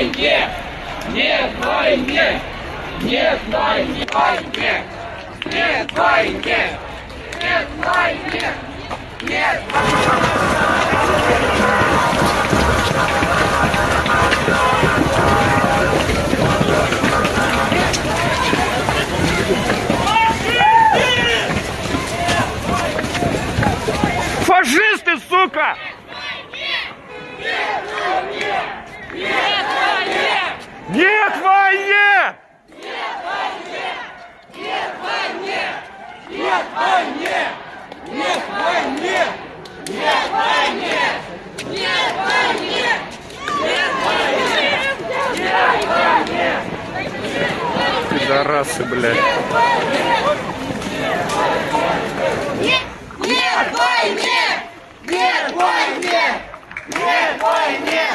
войне! Нет войне! Нет войне! Нет войне! Нет войне! Нет Фашисты, сука! Нет войне! Нет войне! Нет войне! Нет войне! Нет войне! Нет войне! Нет войне! Нет войне! Нет войне! Пидорасы, блядь. Нет войне! Нет войне! Нет войне! Нет войне!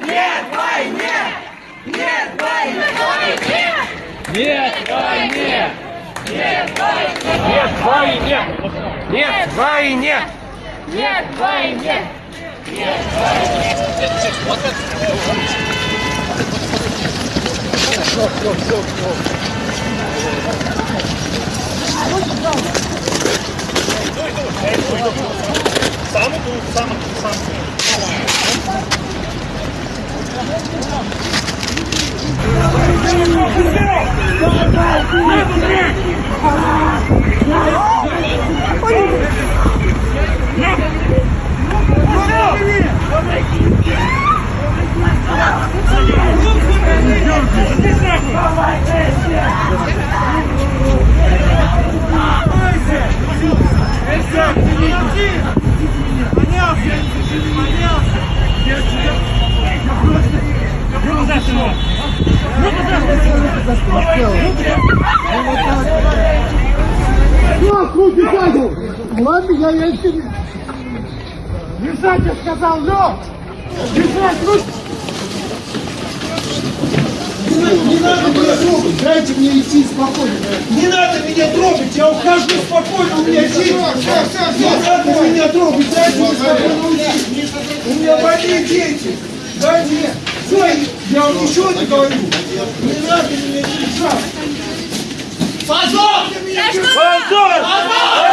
Нет войне! Нет войне! Нет войне! Нет войне! Нет войне! Нет войне! Нет войне! Нет войне! Сам иду, сам иду, сам иду. Сам иду. Помогите! Помогите! Помогите! Понялся! Понялся! Я тебя... Я просто... Я просто... Я просто... Руки задом! Ладно, я, я, я, Держать, я сказал, лёг! Держать, руки! Не надо меня трогать, дайте мне идти спокойно. Не надо меня трогать, я ухожу спокойно, у меня дети. Не надо меня трогать, дайте мне спокойно уйти. У меня больные дети. Дайте мне. Все, я вам ничего не говорю. Не надо меня держать. Позор! Позор!